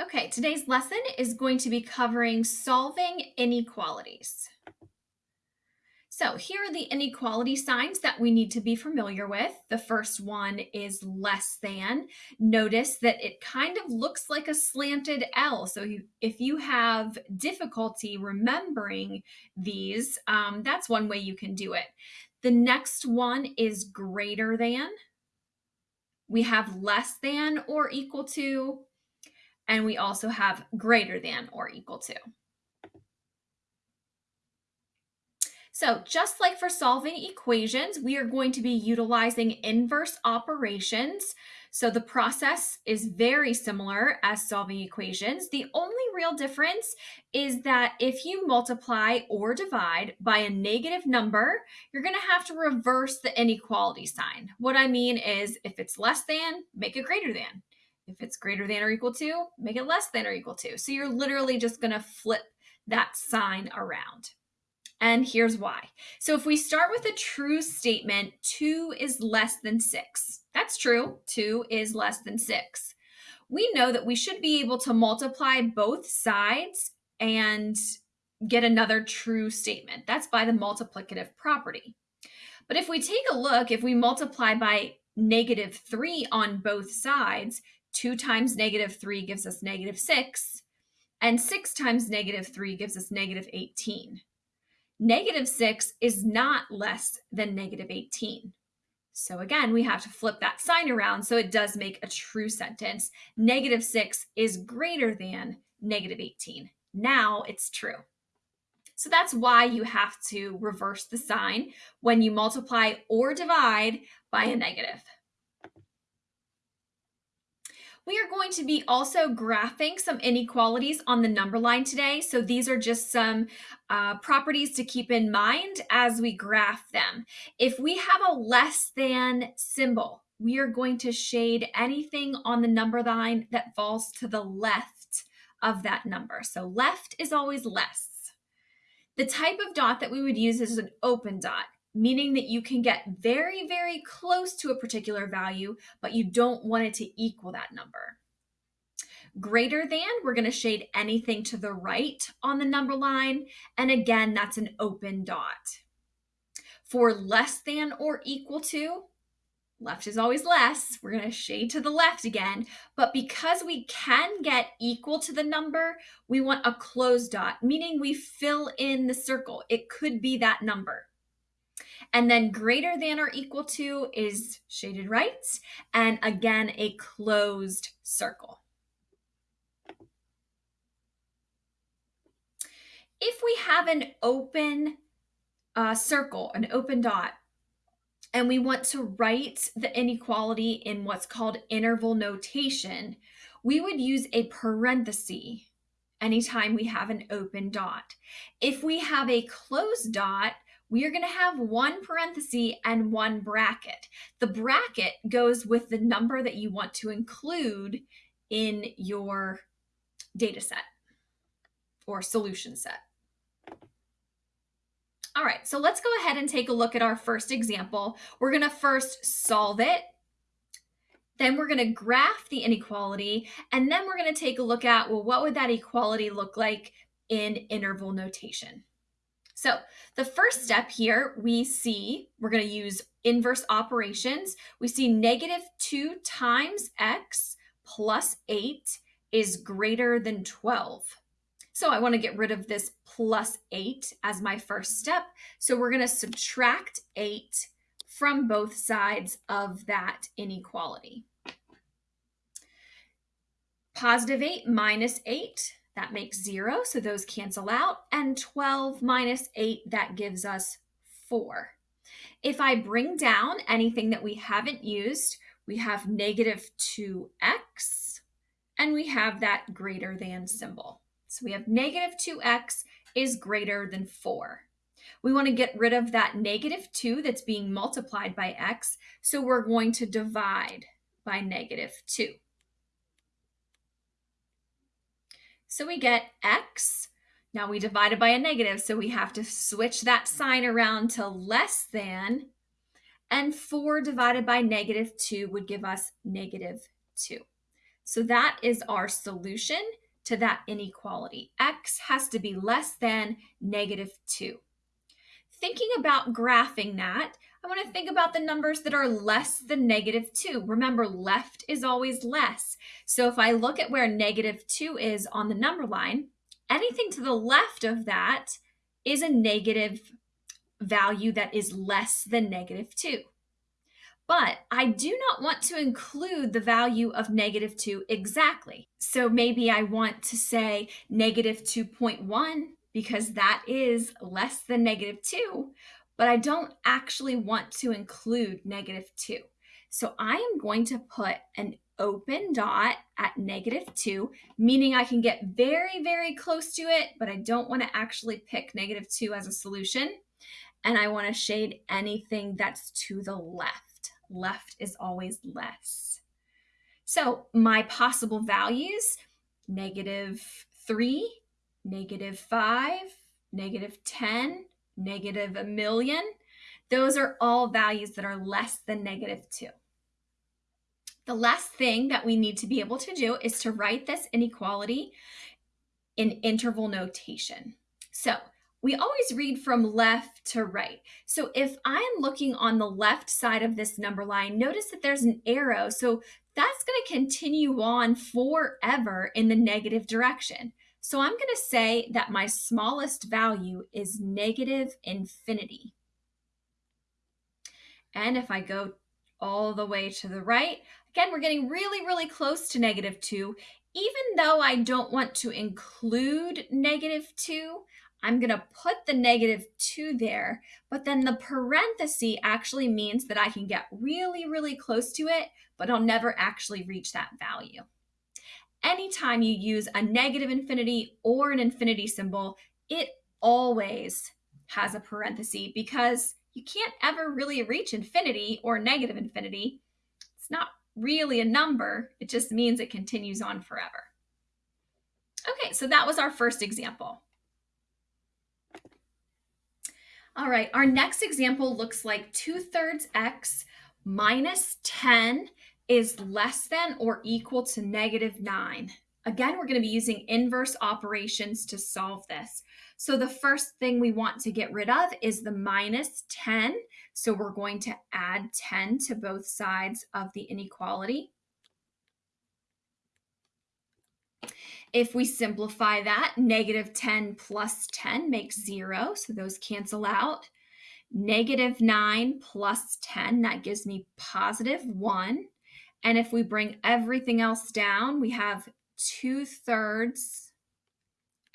Okay, today's lesson is going to be covering solving inequalities. So here are the inequality signs that we need to be familiar with. The first one is less than. Notice that it kind of looks like a slanted L. So if you have difficulty remembering these, um, that's one way you can do it. The next one is greater than. We have less than or equal to, and we also have greater than or equal to. So just like for solving equations, we are going to be utilizing inverse operations. So the process is very similar as solving equations. The only real difference is that if you multiply or divide by a negative number, you're going to have to reverse the inequality sign. What I mean is if it's less than, make it greater than. If it's greater than or equal to, make it less than or equal to. So you're literally just going to flip that sign around. And here's why. So if we start with a true statement, 2 is less than 6. That's true. 2 is less than 6. We know that we should be able to multiply both sides and get another true statement. That's by the multiplicative property. But if we take a look, if we multiply by negative 3 on both sides, 2 times negative 3 gives us negative 6, and 6 times negative 3 gives us negative 18. Negative 6 is not less than negative 18. So again, we have to flip that sign around so it does make a true sentence. Negative 6 is greater than negative 18. Now it's true. So that's why you have to reverse the sign when you multiply or divide by a negative. We are going to be also graphing some inequalities on the number line today. So these are just some uh, properties to keep in mind as we graph them. If we have a less than symbol, we are going to shade anything on the number line that falls to the left of that number. So left is always less. The type of dot that we would use is an open dot meaning that you can get very, very close to a particular value, but you don't want it to equal that number. Greater than, we're going to shade anything to the right on the number line. And again, that's an open dot. For less than or equal to, left is always less. We're going to shade to the left again. But because we can get equal to the number, we want a closed dot, meaning we fill in the circle. It could be that number. And then greater than or equal to is shaded right. And again, a closed circle. If we have an open uh, circle, an open dot, and we want to write the inequality in what's called interval notation, we would use a parenthesis anytime we have an open dot. If we have a closed dot, we are going to have one parenthesis and one bracket. The bracket goes with the number that you want to include in your data set or solution set. All right, so let's go ahead and take a look at our first example. We're going to first solve it. Then we're going to graph the inequality. And then we're going to take a look at, well, what would that equality look like in interval notation? So the first step here, we see, we're going to use inverse operations. We see negative 2 times x plus 8 is greater than 12. So I want to get rid of this plus 8 as my first step. So we're going to subtract 8 from both sides of that inequality. Positive 8 minus 8 that makes zero, so those cancel out. And 12 minus 8, that gives us 4. If I bring down anything that we haven't used, we have negative 2x, and we have that greater than symbol. So we have negative 2x is greater than 4. We want to get rid of that negative 2 that's being multiplied by x, so we're going to divide by negative 2. So we get x. Now we divided by a negative, so we have to switch that sign around to less than. And 4 divided by negative 2 would give us negative 2. So that is our solution to that inequality. X has to be less than negative 2. Thinking about graphing that, I want to think about the numbers that are less than negative 2. Remember, left is always less. So if I look at where negative 2 is on the number line, anything to the left of that is a negative value that is less than negative 2. But I do not want to include the value of negative 2 exactly. So maybe I want to say negative 2.1 because that is less than negative 2, but I don't actually want to include negative 2. So I am going to put an open dot at negative 2, meaning I can get very, very close to it, but I don't want to actually pick negative 2 as a solution. And I want to shade anything that's to the left. Left is always less. So my possible values, negative 3, negative 5, negative 10, negative a million. Those are all values that are less than negative 2. The last thing that we need to be able to do is to write this inequality in interval notation. So we always read from left to right. So if I'm looking on the left side of this number line, notice that there's an arrow. So that's going to continue on forever in the negative direction. So I'm going to say that my smallest value is negative infinity. And if I go all the way to the right, again, we're getting really, really close to negative 2. Even though I don't want to include negative 2, I'm going to put the negative 2 there, but then the parenthesis actually means that I can get really, really close to it, but I'll never actually reach that value anytime you use a negative infinity or an infinity symbol, it always has a parenthesis because you can't ever really reach infinity or negative infinity. It's not really a number, it just means it continues on forever. Okay, so that was our first example. All right, our next example looks like 2 thirds x minus 10 is less than or equal to negative 9. Again, we're going to be using inverse operations to solve this. So the first thing we want to get rid of is the minus 10. So we're going to add 10 to both sides of the inequality. If we simplify that, negative 10 plus 10 makes 0, so those cancel out. Negative 9 plus 10, that gives me positive 1. And if we bring everything else down, we have 2 thirds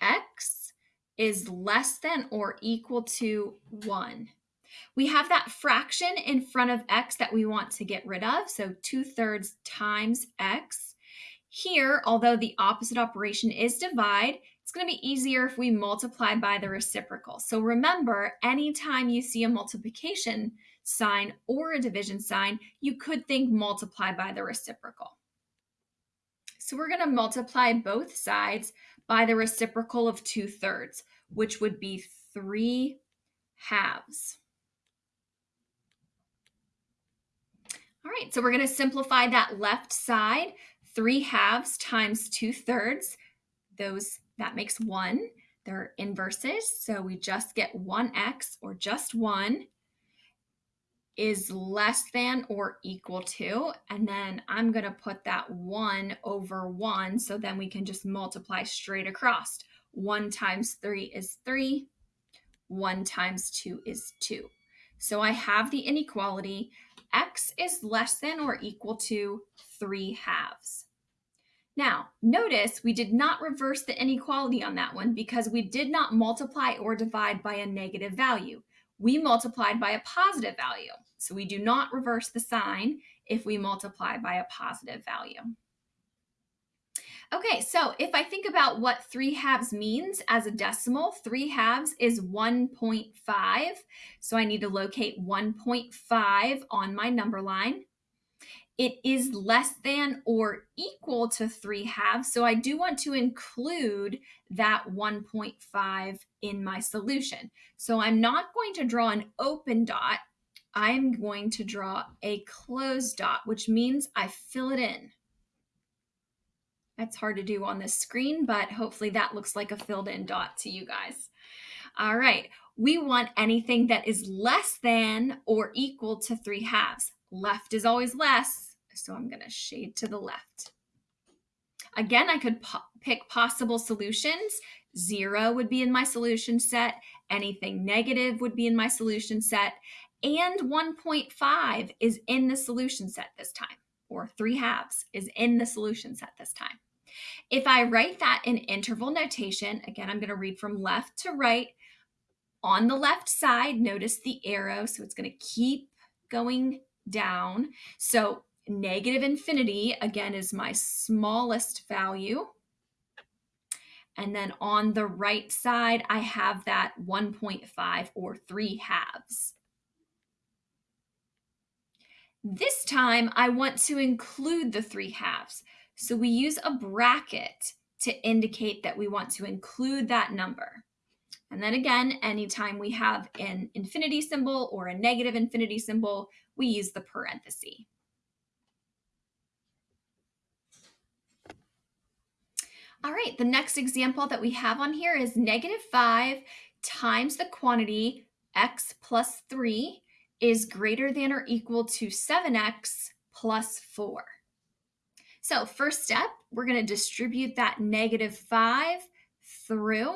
x is less than or equal to 1. We have that fraction in front of x that we want to get rid of. So 2 thirds times x. Here, although the opposite operation is divide, it's going to be easier if we multiply by the reciprocal. So remember, anytime you see a multiplication sign or a division sign, you could think multiply by the reciprocal. So we're going to multiply both sides by the reciprocal of 2 thirds, which would be 3 halves. All right, so we're going to simplify that left side. 3 halves times 2 thirds, those that makes 1. They're inverses, so we just get 1x or just 1 is less than or equal to, and then I'm going to put that 1 over 1, so then we can just multiply straight across. 1 times 3 is 3, 1 times 2 is 2. So I have the inequality, x is less than or equal to 3 halves. Now, notice we did not reverse the inequality on that one because we did not multiply or divide by a negative value. We multiplied by a positive value. So we do not reverse the sign if we multiply by a positive value. Okay, so if I think about what 3 halves means as a decimal, 3 halves is 1.5. So I need to locate 1.5 on my number line. It is less than or equal to 3 halves, so I do want to include that 1.5 in my solution. So I'm not going to draw an open dot I'm going to draw a closed dot, which means I fill it in. That's hard to do on this screen, but hopefully that looks like a filled in dot to you guys. All right, we want anything that is less than or equal to 3 halves. Left is always less, so I'm going to shade to the left. Again, I could po pick possible solutions. Zero would be in my solution set. Anything negative would be in my solution set. And 1.5 is in the solution set this time, or 3 halves is in the solution set this time. If I write that in interval notation, again, I'm going to read from left to right. On the left side, notice the arrow, so it's going to keep going down. So negative infinity, again, is my smallest value. And then on the right side, I have that 1.5 or 3 halves. This time, I want to include the 3 halves. So we use a bracket to indicate that we want to include that number. And then again, anytime we have an infinity symbol or a negative infinity symbol, we use the parenthesis. All right, the next example that we have on here is negative 5 times the quantity x plus 3 is greater than or equal to 7x plus 4. So first step, we're going to distribute that negative 5 through.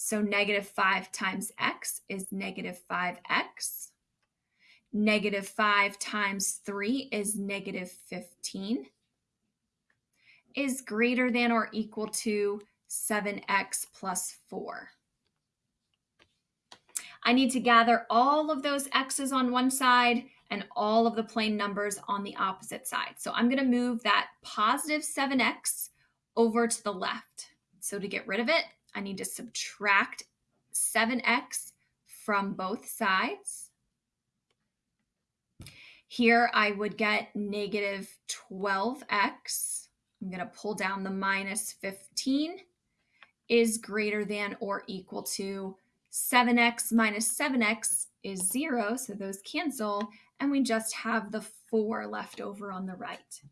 So negative 5 times x is negative 5x. Negative 5 times 3 is negative 15 is greater than or equal to 7x plus 4. I need to gather all of those x's on one side and all of the plain numbers on the opposite side. So I'm going to move that positive 7x over to the left. So to get rid of it, I need to subtract 7x from both sides. Here I would get negative 12x. I'm going to pull down the minus 15 is greater than or equal to 7x minus 7x is 0, so those cancel, and we just have the 4 left over on the right.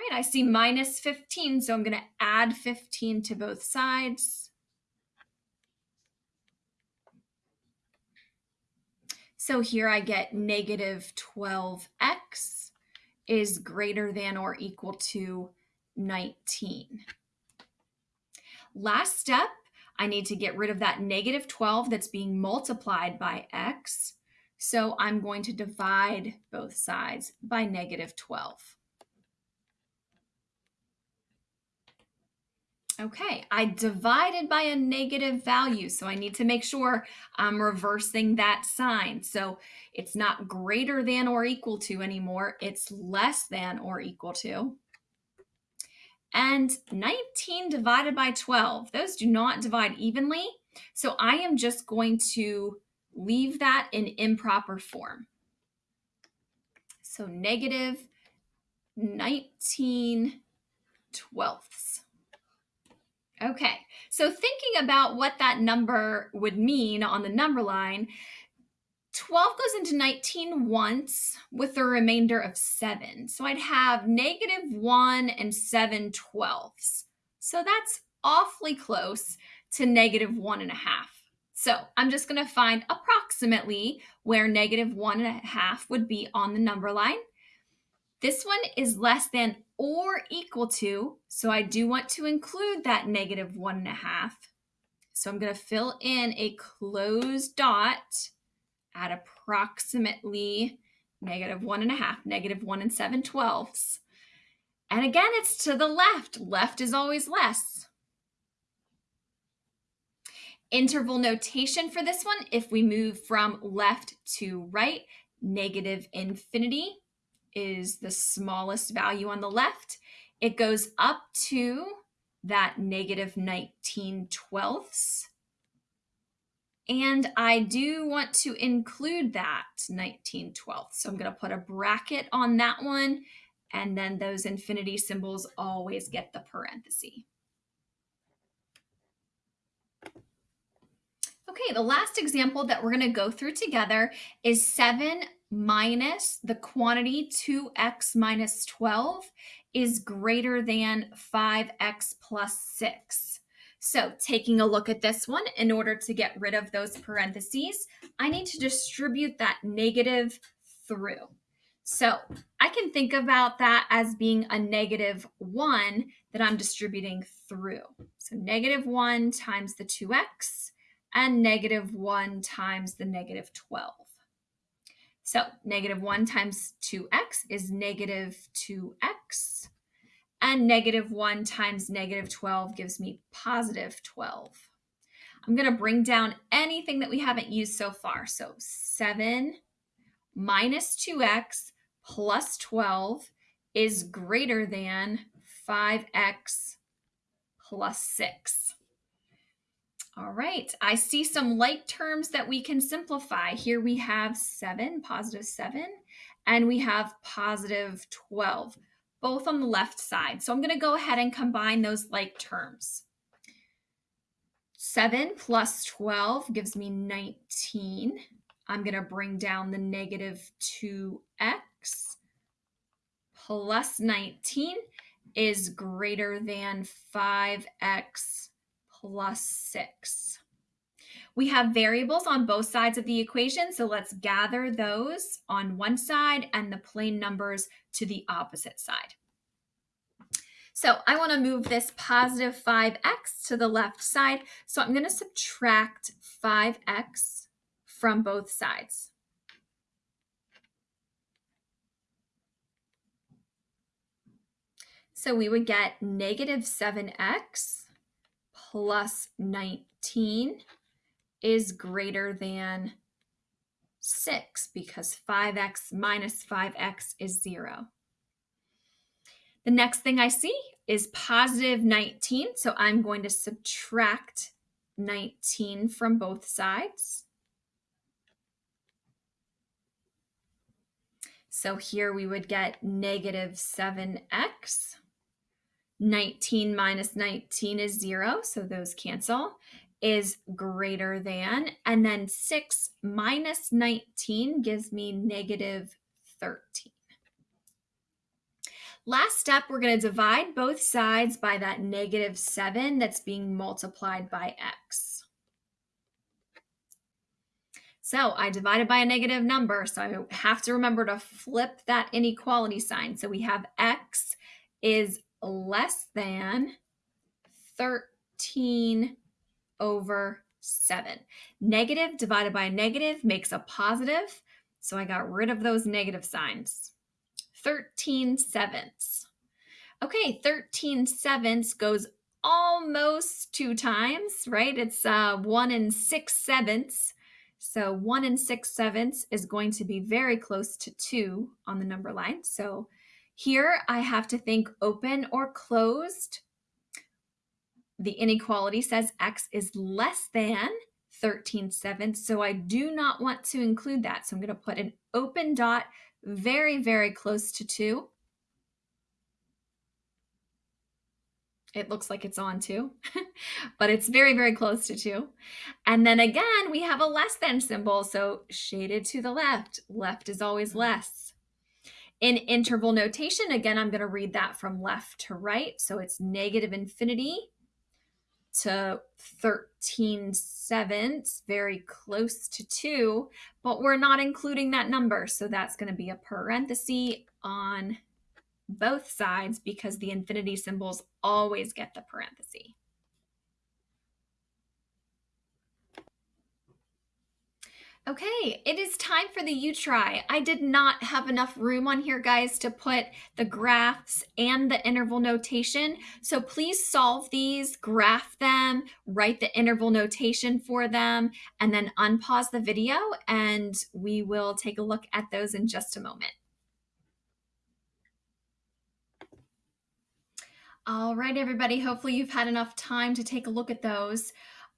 Right, I see minus 15, so I'm going to add 15 to both sides. So here I get negative 12x is greater than or equal to 19. Last step, I need to get rid of that negative 12 that's being multiplied by x. So I'm going to divide both sides by negative 12. Okay, I divided by a negative value, so I need to make sure I'm reversing that sign. So it's not greater than or equal to anymore, it's less than or equal to. And 19 divided by 12, those do not divide evenly. So I am just going to leave that in improper form. So negative 19 twelfths. Okay, so thinking about what that number would mean on the number line, 12 goes into 19 once with a remainder of 7. So I'd have negative 1 and 7 twelfths. So that's awfully close to negative 1 and a half. So I'm just going to find approximately where negative 1 and a half would be on the number line. This one is less than or equal to, so I do want to include that negative 1 and a half. So I'm going to fill in a closed dot at approximately negative one and a half, negative one and seven twelfths. And again, it's to the left. Left is always less. Interval notation for this one, if we move from left to right, negative infinity is the smallest value on the left. It goes up to that negative 19 twelfths. And I do want to include that 19 twelfths. So I'm going to put a bracket on that one. And then those infinity symbols always get the parenthesis. Okay, the last example that we're going to go through together is 7 minus the quantity 2x minus 12 is greater than 5x plus 6. So taking a look at this one, in order to get rid of those parentheses, I need to distribute that negative through. So I can think about that as being a negative 1 that I'm distributing through. So negative 1 times the 2x and negative 1 times the negative 12. So negative 1 times 2x is negative 2x. And negative 1 times negative 12 gives me positive 12. I'm going to bring down anything that we haven't used so far. So 7 minus 2x plus 12 is greater than 5x plus 6. All right, I see some like terms that we can simplify. Here we have 7, positive 7, and we have positive 12, both on the left side. So I'm going to go ahead and combine those like terms. 7 plus 12 gives me 19. I'm going to bring down the negative 2x plus 19 is greater than 5x plus 6. We have variables on both sides of the equation, so let's gather those on one side and the plain numbers to the opposite side. So I want to move this positive 5x to the left side, so I'm going to subtract 5x from both sides. So we would get negative 7x plus 19 is greater than 6 because 5x minus 5x is 0. The next thing I see is positive 19, so I'm going to subtract 19 from both sides. So here we would get negative 7x. 19 minus 19 is 0, so those cancel, is greater than. And then 6 minus 19 gives me negative 13. Last step, we're going to divide both sides by that negative 7 that's being multiplied by x. So I divided by a negative number, so I have to remember to flip that inequality sign. So we have x is less than 13 over 7. Negative divided by negative makes a positive, so I got rid of those negative signs. 13 sevenths. Okay, 13 sevenths goes almost two times, right? It's uh, 1 and 6 sevenths. So 1 and 6 sevenths is going to be very close to 2 on the number line. So here I have to think open or closed. The inequality says x is less than 13 sevenths, so I do not want to include that. So I'm going to put an open dot very, very close to 2. it looks like it's on two, but it's very, very close to two. And then again, we have a less than symbol, so shaded to the left. Left is always less. In interval notation, again, I'm going to read that from left to right. So it's negative infinity to 13 sevenths, very close to 2, but we're not including that number. So that's going to be a parenthesis on both sides because the infinity symbols always get the parenthesis. Okay, it is time for the you try. I did not have enough room on here, guys, to put the graphs and the interval notation. So please solve these, graph them, write the interval notation for them, and then unpause the video, and we will take a look at those in just a moment. All right, everybody. Hopefully you've had enough time to take a look at those.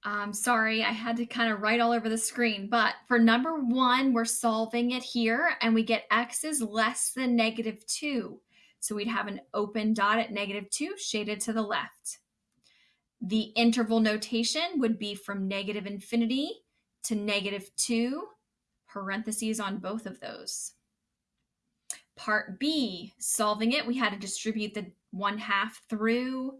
Um, sorry, I had to kind of write all over the screen. But for number one, we're solving it here, and we get x is less than negative 2. So we'd have an open dot at negative 2 shaded to the left. The interval notation would be from negative infinity to negative 2, parentheses on both of those. Part B, solving it, we had to distribute the 1 half through.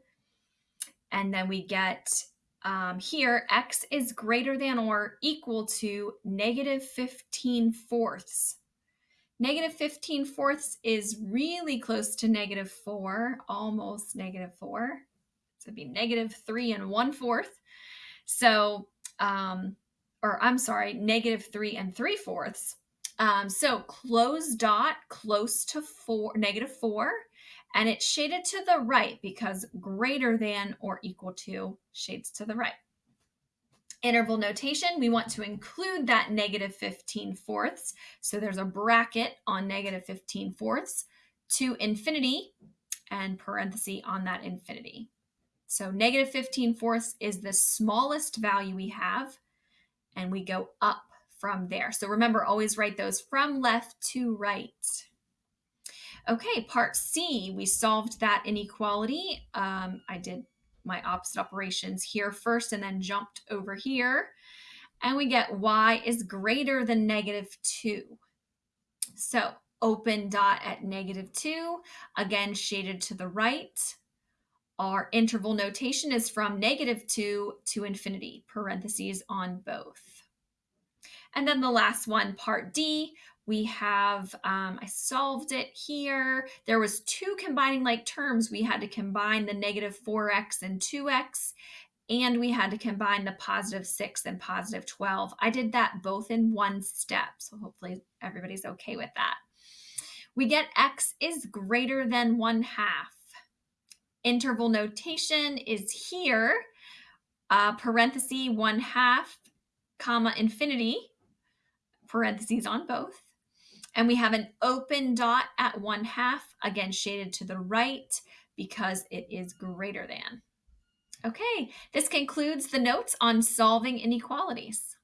And then we get um, here, x is greater than or equal to negative 15 fourths. Negative 15 fourths is really close to negative 4, almost negative 4. So it'd be negative 3 and 1 fourth. So, um, or I'm sorry, negative 3 and 3 fourths. Um, so closed dot close to 4, negative 4, and it's shaded to the right because greater than or equal to shades to the right. Interval notation, we want to include that negative 15 fourths. So there's a bracket on negative 15 fourths to infinity and parenthesis on that infinity. So negative 15 fourths is the smallest value we have, and we go up from there. So remember, always write those from left to right. Okay, part C, we solved that inequality. Um, I did my opposite operations here first and then jumped over here. And we get y is greater than negative 2. So open dot at negative 2, again shaded to the right. Our interval notation is from negative 2 to infinity, parentheses on both. And then the last one, part D, we have, um, I solved it here. There was two combining like terms. We had to combine the negative 4x and 2x, and we had to combine the positive 6 and positive 12. I did that both in one step, so hopefully everybody's okay with that. We get x is greater than 1 half. Interval notation is here, uh, parenthesis 1 half, comma, infinity, parentheses on both. And we have an open dot at one half, again shaded to the right because it is greater than. Okay, this concludes the notes on solving inequalities.